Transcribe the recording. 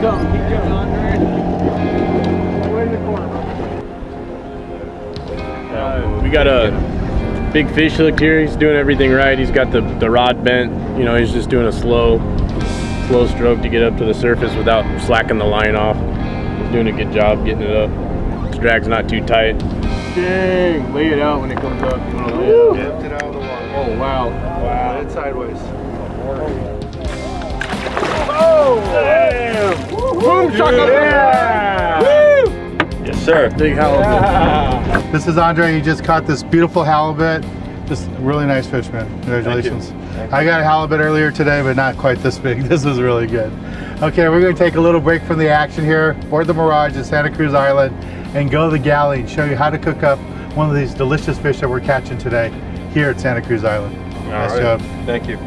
coming, keep coming. Way in the corner. Uh, we got a big fish hook here. He's doing everything right. He's got the, the rod bent. You know, he's just doing a slow, slow stroke to get up to the surface without slacking the line off. He's doing a good job getting it up. His drag's not too tight. Dang, lay it out when it comes up. You wanna lay it out. Dipped it out of the water. Oh, wow. Wow. Put it sideways. Boom, Yeah. Yes, sir. Big halibut. This is Andre. He just caught this beautiful halibut. Just really nice fish, man. Congratulations. I got a halibut earlier today, but not quite this big. This is really good. Okay, we're going to take a little break from the action here, board the Mirage at Santa Cruz Island, and go to the galley and show you how to cook up one of these delicious fish that we're catching today here at Santa Cruz Island. All nice right. job. Thank you.